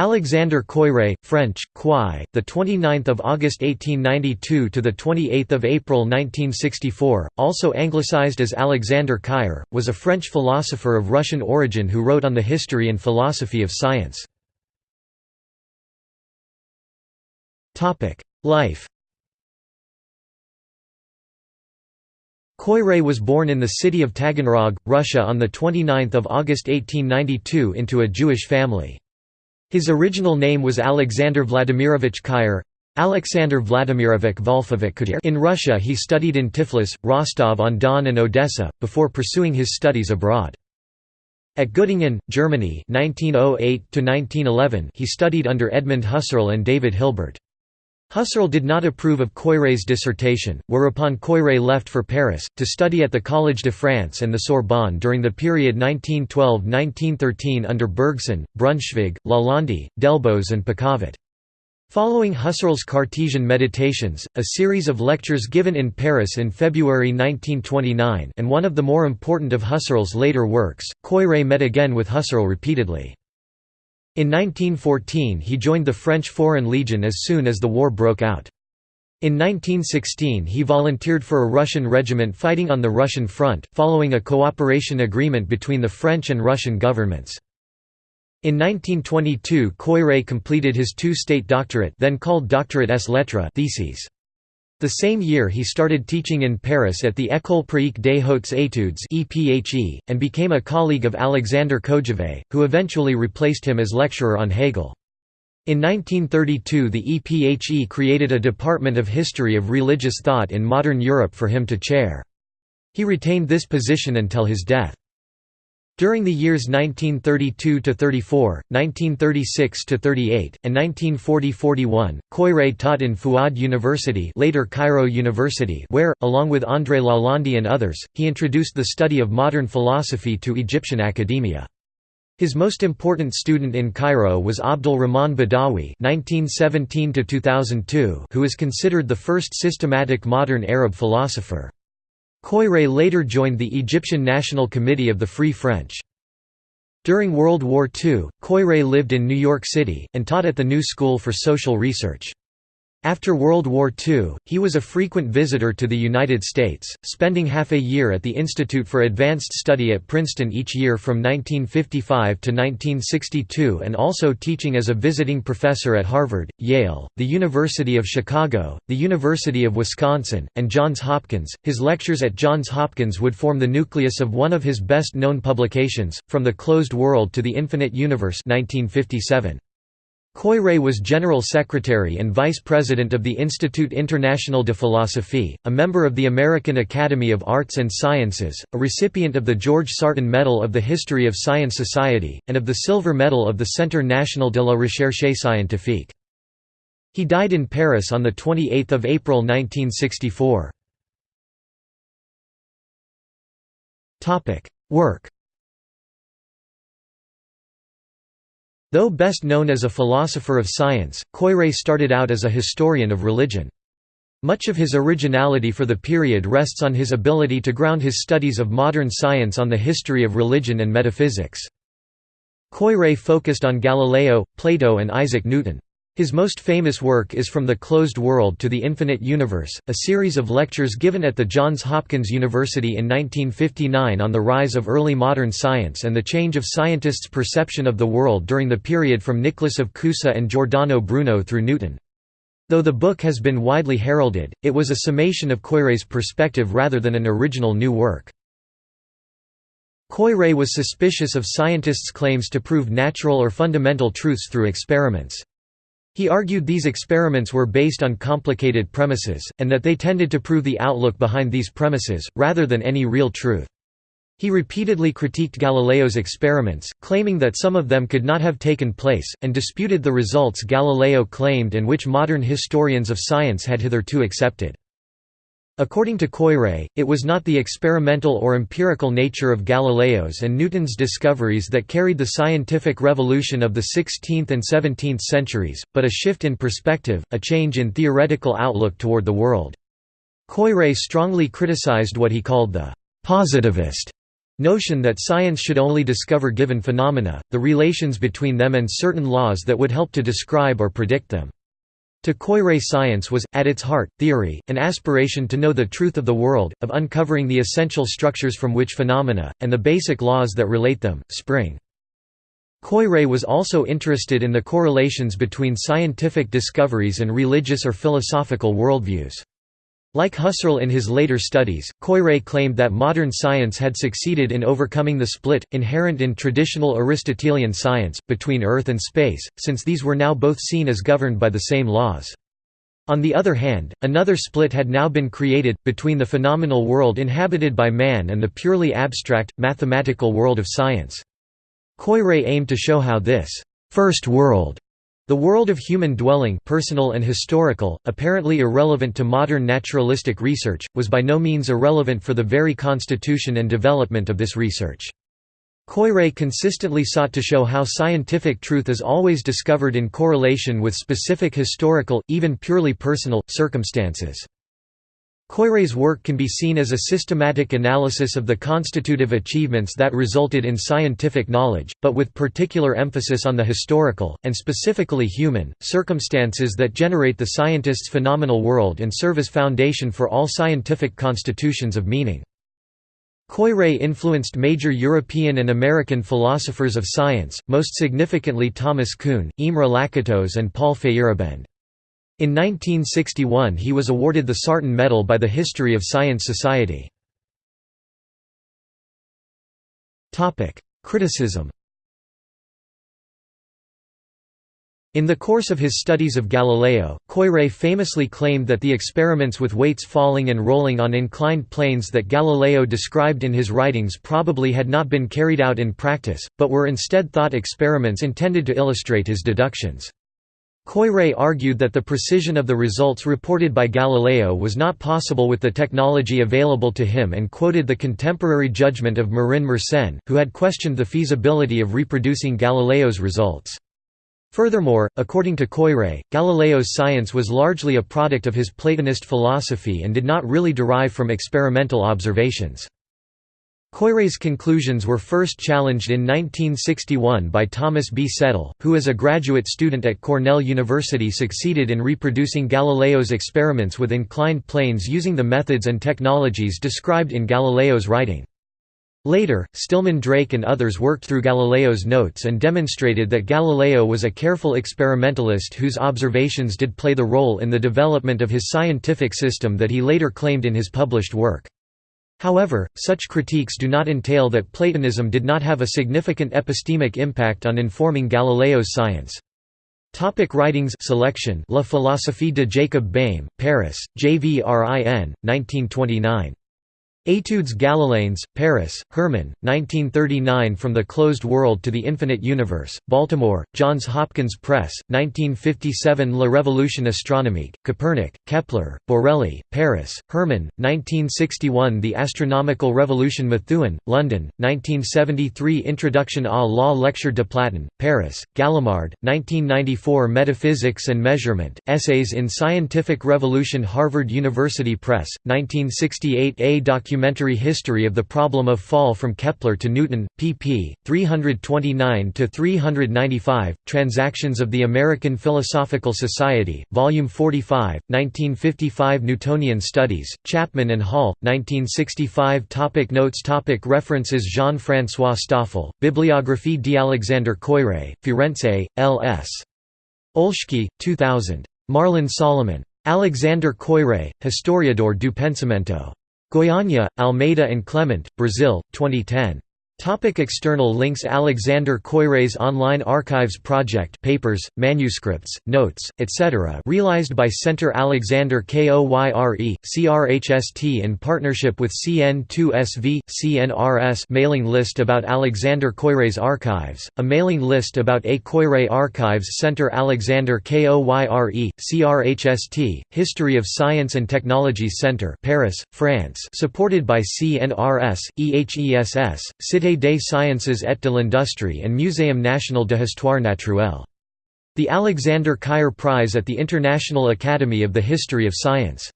Alexander Koyré, French, Quoy, the 29th of August 1892 to the 28th of April 1964, also anglicized as Alexander Kayr, was a French philosopher of Russian origin who wrote on the history and philosophy of science. Topic: Life. Koyré was born in the city of Taganrog, Russia on the 29th of August 1892 into a Jewish family. His original name was Alexander Vladimirovich Kayr. Alexander Vladimirovich Volfovich In Russia he studied in Tiflis, Rostov-on-Don and Odessa, before pursuing his studies abroad. At Göttingen, Germany 1908 he studied under Edmund Husserl and David Hilbert. Husserl did not approve of Koyré's dissertation, whereupon Koyré left for Paris, to study at the Collège de France and the Sorbonne during the period 1912–1913 under Bergson, Brunschvicg, Lalande, Delbos and Picavet. Following Husserl's Cartesian Meditations, a series of lectures given in Paris in February 1929 and one of the more important of Husserl's later works, Koyré met again with Husserl repeatedly. In 1914 he joined the French Foreign Legion as soon as the war broke out. In 1916 he volunteered for a Russian regiment fighting on the Russian front, following a cooperation agreement between the French and Russian governments. In 1922 Koyré completed his two-state doctorate then called Doctorate ès lettres theses. The same year he started teaching in Paris at the École pratique des hautes études and became a colleague of Alexander Kojève, who eventually replaced him as lecturer on Hegel. In 1932 the EPHE created a department of history of religious thought in modern Europe for him to chair. He retained this position until his death. During the years 1932–34, 1936–38, and 1940–41, Koyré taught in Fuad University later Cairo University where, along with André Lalande and others, he introduced the study of modern philosophy to Egyptian academia. His most important student in Cairo was Abdul Rahman Badawi (1917–2002), who is considered the first systematic modern Arab philosopher. Koyré later joined the Egyptian National Committee of the Free French. During World War II, Koyré lived in New York City, and taught at the New School for Social Research. After World War II, he was a frequent visitor to the United States, spending half a year at the Institute for Advanced Study at Princeton each year from 1955 to 1962 and also teaching as a visiting professor at Harvard, Yale, the University of Chicago, the University of Wisconsin, and Johns Hopkins. His lectures at Johns Hopkins would form the nucleus of one of his best-known publications, From the Closed World to the Infinite Universe 1957. Koyré was General Secretary and Vice President of the Institut International de Philosophie, a member of the American Academy of Arts and Sciences, a recipient of the George Sarton Medal of the History of Science Society, and of the Silver Medal of the Centre National de la Recherche Scientifique. He died in Paris on 28 April 1964. Work Though best known as a philosopher of science, Koyré started out as a historian of religion. Much of his originality for the period rests on his ability to ground his studies of modern science on the history of religion and metaphysics. Koyré focused on Galileo, Plato and Isaac Newton. His most famous work is From the Closed World to the Infinite Universe, a series of lectures given at the Johns Hopkins University in 1959 on the rise of early modern science and the change of scientists' perception of the world during the period from Nicholas of Cusa and Giordano Bruno through Newton. Though the book has been widely heralded, it was a summation of Koyré's perspective rather than an original new work. Koyré was suspicious of scientists' claims to prove natural or fundamental truths through experiments. He argued these experiments were based on complicated premises, and that they tended to prove the outlook behind these premises, rather than any real truth. He repeatedly critiqued Galileo's experiments, claiming that some of them could not have taken place, and disputed the results Galileo claimed and which modern historians of science had hitherto accepted. According to Koyré, it was not the experimental or empirical nature of Galileo's and Newton's discoveries that carried the scientific revolution of the 16th and 17th centuries, but a shift in perspective, a change in theoretical outlook toward the world. Koyré strongly criticized what he called the «positivist» notion that science should only discover given phenomena, the relations between them and certain laws that would help to describe or predict them. To Koyré science was, at its heart, theory, an aspiration to know the truth of the world, of uncovering the essential structures from which phenomena, and the basic laws that relate them, spring. Koyré was also interested in the correlations between scientific discoveries and religious or philosophical worldviews. Like Husserl in his later studies, Koyré claimed that modern science had succeeded in overcoming the split, inherent in traditional Aristotelian science, between earth and space, since these were now both seen as governed by the same laws. On the other hand, another split had now been created, between the phenomenal world inhabited by man and the purely abstract, mathematical world of science. Koyré aimed to show how this first world the world of human dwelling personal and historical, apparently irrelevant to modern naturalistic research, was by no means irrelevant for the very constitution and development of this research. Koyré consistently sought to show how scientific truth is always discovered in correlation with specific historical, even purely personal, circumstances. Koyré's work can be seen as a systematic analysis of the constitutive achievements that resulted in scientific knowledge, but with particular emphasis on the historical, and specifically human, circumstances that generate the scientist's phenomenal world and serve as foundation for all scientific constitutions of meaning. Koyré influenced major European and American philosophers of science, most significantly Thomas Kuhn, Imre Lakatos and Paul Feyerabend. In 1961 he was awarded the Sarton Medal by the History of Science Society. Criticism In the course of his studies of Galileo, Koyré famously claimed that the experiments with weights falling and rolling on inclined planes that Galileo described in his writings probably had not been carried out in practice, but were instead thought experiments intended to illustrate his deductions. Koyré argued that the precision of the results reported by Galileo was not possible with the technology available to him and quoted the contemporary judgment of Marin Mersenne, who had questioned the feasibility of reproducing Galileo's results. Furthermore, according to Koyré, Galileo's science was largely a product of his Platonist philosophy and did not really derive from experimental observations. Koyré's conclusions were first challenged in 1961 by Thomas B. Settle, who as a graduate student at Cornell University succeeded in reproducing Galileo's experiments with inclined planes using the methods and technologies described in Galileo's writing. Later, Stillman Drake and others worked through Galileo's notes and demonstrated that Galileo was a careful experimentalist whose observations did play the role in the development of his scientific system that he later claimed in his published work. However, such critiques do not entail that Platonism did not have a significant epistemic impact on informing Galileo's science. Topic writings selection La philosophie de Jacob Boehme, Paris, JVRIN, 1929. Études Galiléennes, Paris, Hermann, 1939 From the Closed World to the Infinite Universe, Baltimore, Johns Hopkins Press, 1957 La Révolution astronomique, Copernic, Kepler, Borelli, Paris, Hermann, 1961 The Astronomical Revolution Methuen, London, 1973 Introduction à la lecture de Platon, Paris, Gallimard, 1994 Metaphysics and Measurement, Essays in Scientific Revolution Harvard University Press, 1968 A document documentary history of the problem of fall from Kepler to Newton, pp. 329–395, Transactions of the American Philosophical Society, Volume 45, 1955 Newtonian Studies, Chapman and Hall, 1965 topic Notes topic References Jean-François Stoffel, Bibliographie d'Alexandre Koyré, Firenze, L.S. Olschki, 2000. Marlon Salomon. Alexander Koyré, Historiador du Pensamento. Goiânia, Almeida and Clement, Brazil, 2010. Topic external links Alexander Koyré's online archives project papers, manuscripts, notes, etc. realized by Centre Alexander Koyre, CRHST in partnership with CN2SV, CNRS mailing list about Alexander Koyré's archives, a mailing list about A. Koyré Archives Centre Alexander Koyre, CRHST, History of Science and Technology Centre Paris, France supported by CNRS, EHESS, Cité des Sciences et de l'Industrie and Muséum national de Histoire naturelle. The Alexander Koyré Prize at the International Academy of the History of Science